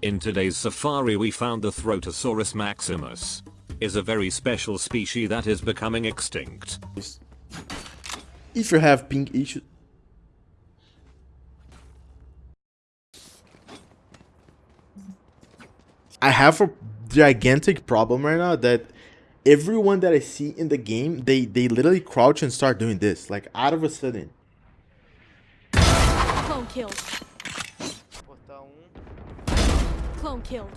In today's safari we found the Throtosaurus maximus. Is a very special species that is becoming extinct. If you have pink issues... I have a gigantic problem right now that everyone that I see in the game, they, they literally crouch and start doing this, like out of a sudden. Clone killed. Portal 1. Clone killed.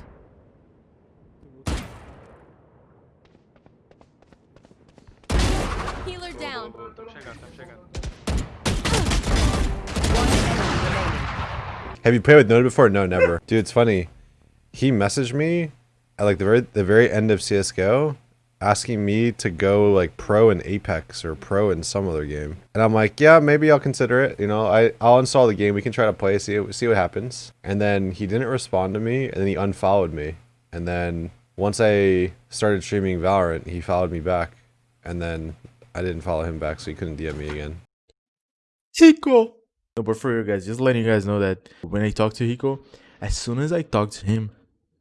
Healer down. Have you played with Node before? No, never. Dude, it's funny. He messaged me at like the very the very end of CS:GO, asking me to go like pro in Apex or pro in some other game, and I'm like, yeah, maybe I'll consider it. You know, I I'll install the game. We can try to play, see see what happens. And then he didn't respond to me, and then he unfollowed me. And then once I started streaming Valorant, he followed me back, and then I didn't follow him back, so he couldn't DM me again. Hiko. No, but for you guys, just letting you guys know that when I talked to Hiko, as soon as I talked to him,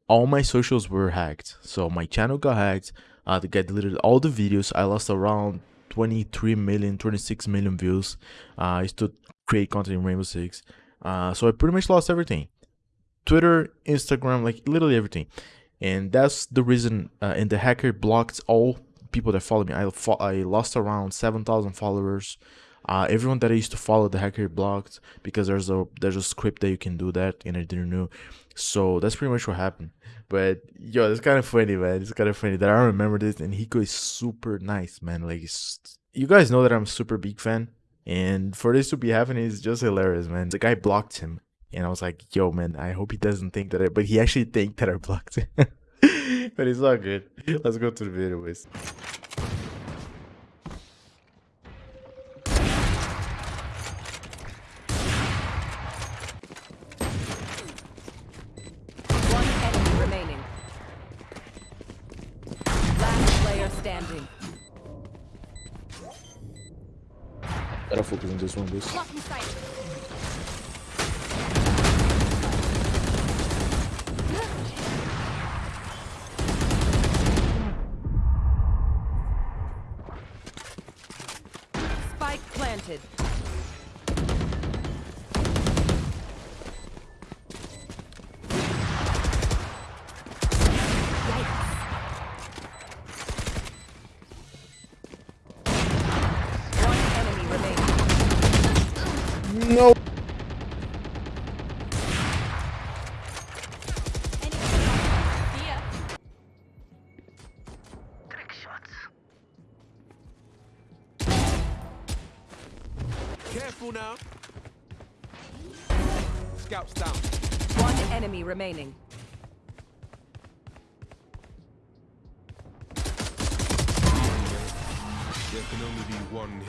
all my socials were hacked. So my channel got hacked. Uh, guy deleted all the videos. I lost around 23 million, 26 million views. Uh, I used to create content in Rainbow Six. Uh, so I pretty much lost everything. Twitter, Instagram, like literally everything. And that's the reason. Uh, and the hacker blocked all people that follow me. I, fo- I lost around 7,000 followers. Uh, everyone that I used to follow, the hacker blocked because there's a there's a script that you can do that, and I didn't know. So that's pretty much what happened. But yo, it's kind of funny, man. It's kind of funny that I remember this, and Hiko is super nice, man. Like, you guys know that I'm super big fan, and for this to be happening is just hilarious, man. The guy blocked him, and I was like, yo, man, I hope he doesn't think that I, but he actually think that I blocked him. but it's all good. Let's go to the video, boys. Focus on this one, sight. Spike planted. Remaining. No. See. Careful now. Scouts down. One enemy remaining.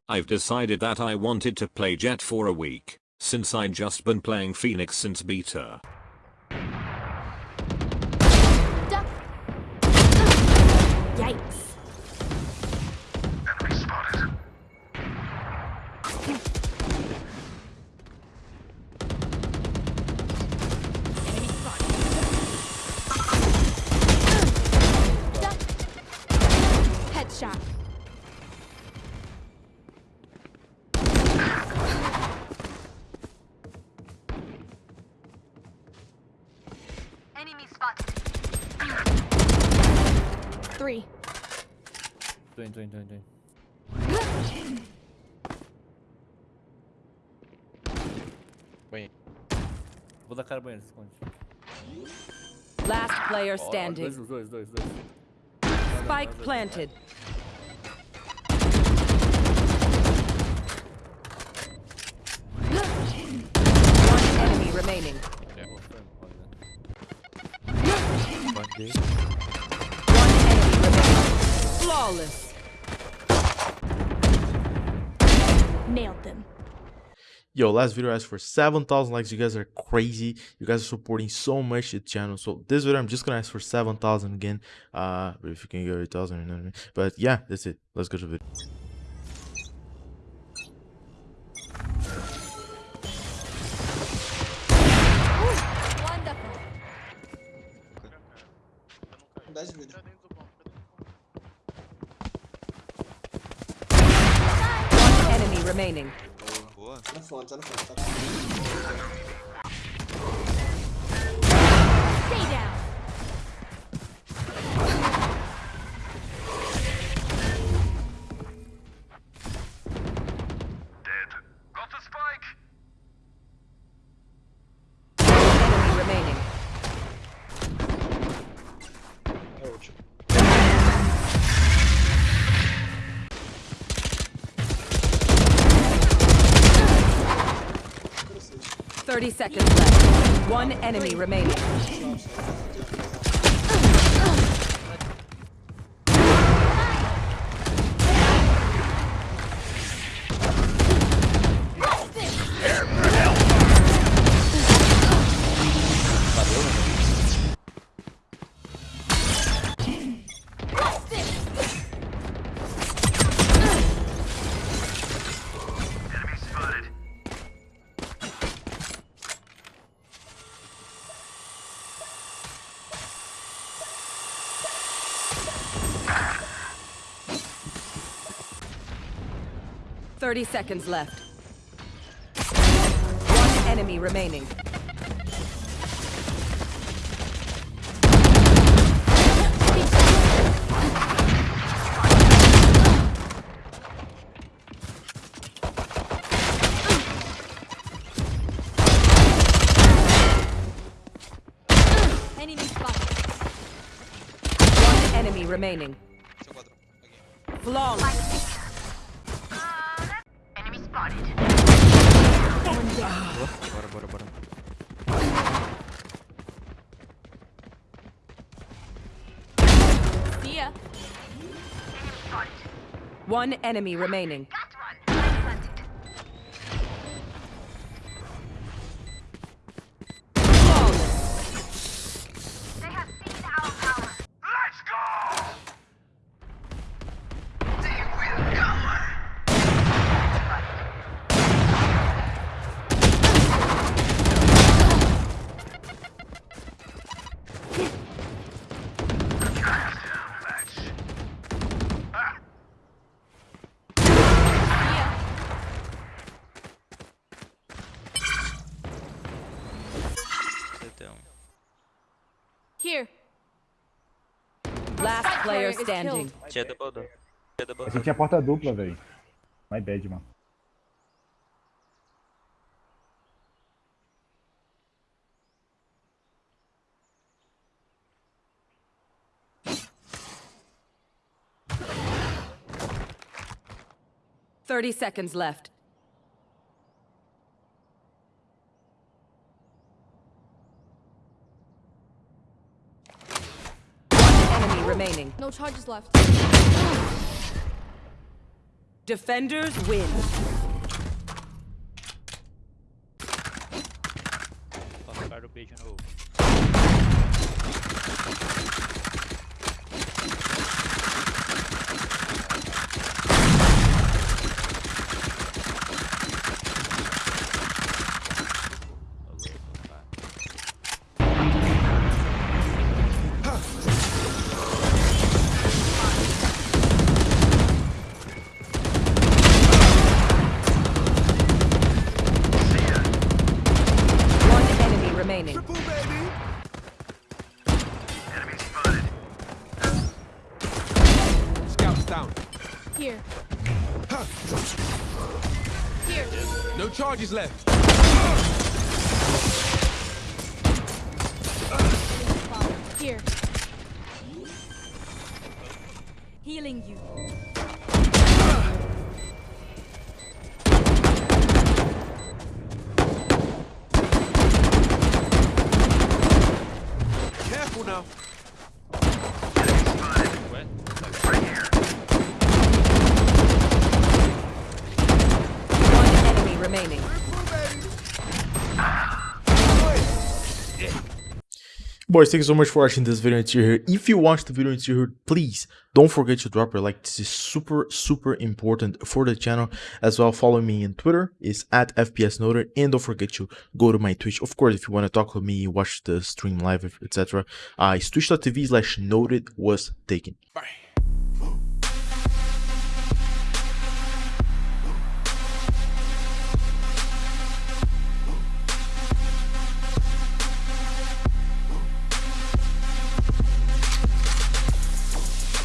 I've decided that I wanted to play Jet for a week, since I just been playing Phoenix since beta. Duck. Yikes. Enemy spotted. Duck. Doing. Vou dar cara banheiro, se esconde. Last player Ó, ó, standing. Dois, dois, dois, dois. Spike planted. One enemy remaining. One enemy remaining. Flawless. Nailed them. Yo, last video asked for 7,000 likes. You guys are crazy. You guys are supporting so much the channel. So this video, I'm just gonna ask for 7,000 again. Uh, but if you can get 8,000, you know what I mean? But yeah, that's it. Let's go to the video. Remaining. Boa. Tá na fonte, tá na fonte. Tá... Stay 30 seconds left. One enemy remaining. Thirty seconds left. One enemy remaining. Enemy spotted. One enemy remaining. Seu quadrão. Aqui. Flawless. One enemy remaining. CT1. Here. Last player standing. Tinha double door. Tinha double door. tinha porta dupla, velho. My bad, mano. Thirty seconds left. No charges left. Defenders win. Scouts down. Here. Here. No charges left. Here. Healing you. Boys, thank you so much for watching this video until here. If you watched the video until here, please don't forget to drop a like. This is super, super important for the channel. As well, follow me on Twitter. It's at FPS Noted. And don't forget to go to my Twitch. Of course, if you want to talk with me, watch the stream live, etc. Uh, it's twitch.tv slash noted was taken. Bye.